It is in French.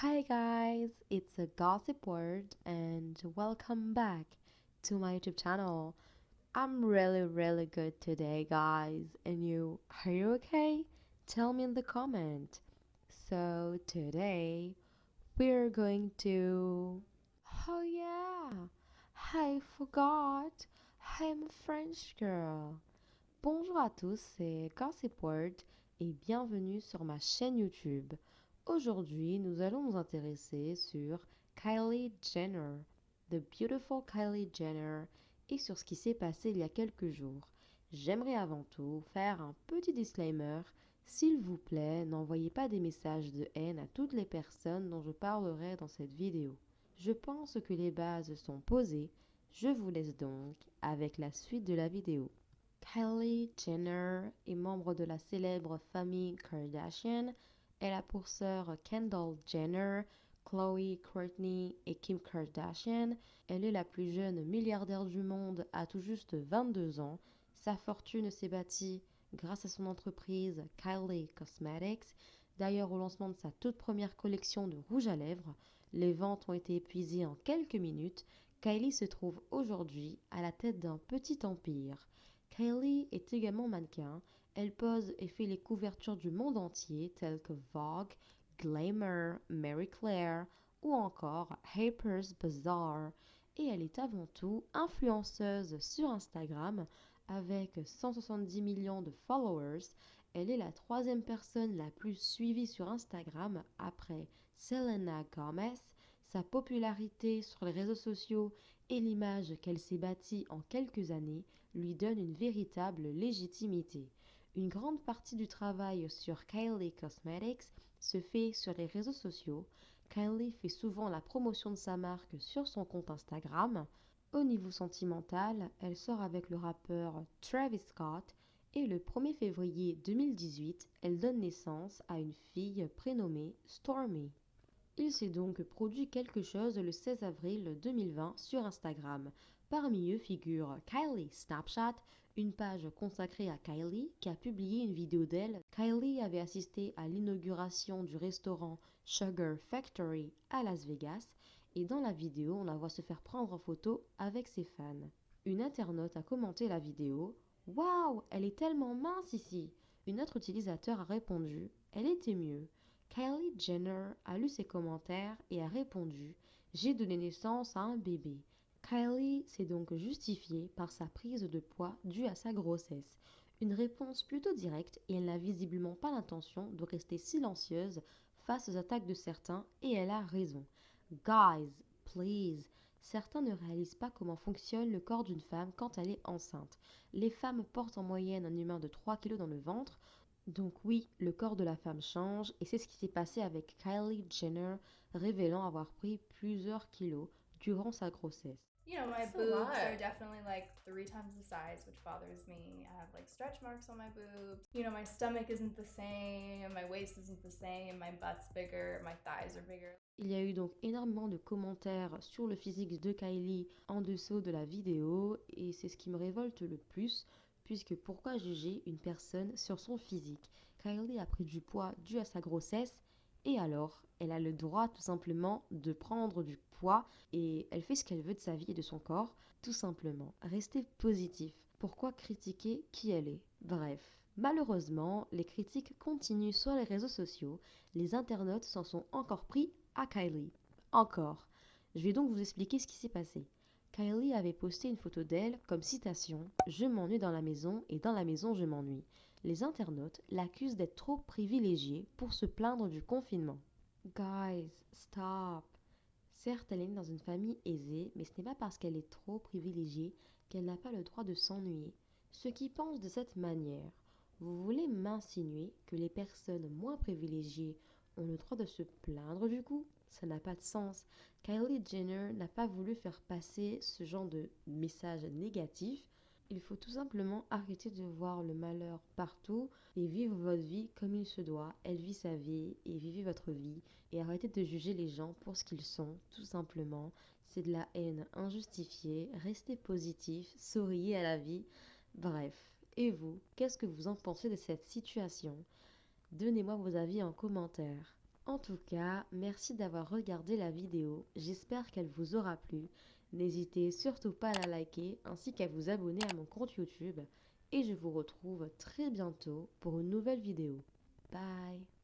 Hi guys, it's a gossip word and welcome back to my YouTube channel. I'm really really good today guys and you are you okay? Tell me in the comment. So today we're going to Oh yeah, I forgot. I'm a French girl. Bonjour à tous, c'est Gossip Word et bienvenue sur ma chaîne YouTube. Aujourd'hui, nous allons nous intéresser sur Kylie Jenner, The Beautiful Kylie Jenner, et sur ce qui s'est passé il y a quelques jours. J'aimerais avant tout faire un petit disclaimer. S'il vous plaît, n'envoyez pas des messages de haine à toutes les personnes dont je parlerai dans cette vidéo. Je pense que les bases sont posées. Je vous laisse donc avec la suite de la vidéo. Kylie Jenner est membre de la célèbre famille Kardashian elle a pour sœur Kendall Jenner, Chloe, Courtney et Kim Kardashian. Elle est la plus jeune milliardaire du monde à tout juste 22 ans. Sa fortune s'est bâtie grâce à son entreprise Kylie Cosmetics. D'ailleurs, au lancement de sa toute première collection de rouge à lèvres, les ventes ont été épuisées en quelques minutes. Kylie se trouve aujourd'hui à la tête d'un petit empire. Kylie est également mannequin. Elle pose et fait les couvertures du monde entier telles que Vogue, Glamour, Mary Claire ou encore Harper's Bazaar. Et elle est avant tout influenceuse sur Instagram avec 170 millions de followers. Elle est la troisième personne la plus suivie sur Instagram après Selena Gomez. Sa popularité sur les réseaux sociaux et l'image qu'elle s'est bâtie en quelques années lui donnent une véritable légitimité. Une grande partie du travail sur Kylie Cosmetics se fait sur les réseaux sociaux. Kylie fait souvent la promotion de sa marque sur son compte Instagram. Au niveau sentimental, elle sort avec le rappeur Travis Scott et le 1er février 2018, elle donne naissance à une fille prénommée Stormy. Il s'est donc produit quelque chose le 16 avril 2020 sur Instagram. Parmi eux figure Kylie Snapchat, une page consacrée à Kylie qui a publié une vidéo d'elle. Kylie avait assisté à l'inauguration du restaurant Sugar Factory à Las Vegas et dans la vidéo on la voit se faire prendre en photo avec ses fans. Une internaute a commenté la vidéo Waouh, elle est tellement mince ici Une autre utilisateur a répondu Elle était mieux. Kylie Jenner a lu ses commentaires et a répondu J'ai donné naissance à un bébé. Kylie s'est donc justifiée par sa prise de poids due à sa grossesse. Une réponse plutôt directe et elle n'a visiblement pas l'intention de rester silencieuse face aux attaques de certains et elle a raison. Guys, please. Certains ne réalisent pas comment fonctionne le corps d'une femme quand elle est enceinte. Les femmes portent en moyenne un humain de 3 kg dans le ventre. Donc oui, le corps de la femme change et c'est ce qui s'est passé avec Kylie Jenner, révélant avoir pris plusieurs kilos durant sa grossesse. You know, my That's boobs are definitely like three times the size, which bothers me. I have like stretch marks on my boobs. You know, my stomach isn't the same, my waist isn't the same, my butt's bigger, my thighs are bigger. Il y a eu donc énormément de commentaires sur le physique de Kylie en dessous de la vidéo et c'est ce qui me révolte le plus puisque pourquoi juger une personne sur son physique? Kylie a pris du poids dû à sa grossesse et alors elle a le droit tout simplement de prendre du poids et elle fait ce qu'elle veut de sa vie et de son corps, tout simplement. Restez positif. Pourquoi critiquer qui elle est? Bref. Malheureusement, les critiques continuent sur les réseaux sociaux. Les internautes s'en sont encore pris à Kylie. Encore. Je vais donc vous expliquer ce qui s'est passé. Kylie avait posté une photo d'elle comme citation Je m'ennuie dans la maison et dans la maison je m'ennuie. Les internautes l'accusent d'être trop privilégiée pour se plaindre du confinement. Guys, stop. Certes, elle est dans une famille aisée, mais ce n'est pas parce qu'elle est trop privilégiée qu'elle n'a pas le droit de s'ennuyer. Ceux qui pensent de cette manière, vous voulez m'insinuer que les personnes moins privilégiées ont le droit de se plaindre du coup? Ça n'a pas de sens. Kylie Jenner n'a pas voulu faire passer ce genre de message négatif. Il faut tout simplement arrêter de voir le malheur partout et vivre votre vie comme il se doit. Elle vit sa vie et vivez votre vie et arrêtez de juger les gens pour ce qu'ils sont, tout simplement. C'est de la haine injustifiée. Restez positif, souriez à la vie. Bref. Et vous, qu'est-ce que vous en pensez de cette situation? Donnez-moi vos avis en commentaire. En tout cas, merci d'avoir regardé la vidéo, j'espère qu'elle vous aura plu. N'hésitez surtout pas à la liker ainsi qu'à vous abonner à mon compte YouTube et je vous retrouve très bientôt pour une nouvelle vidéo. Bye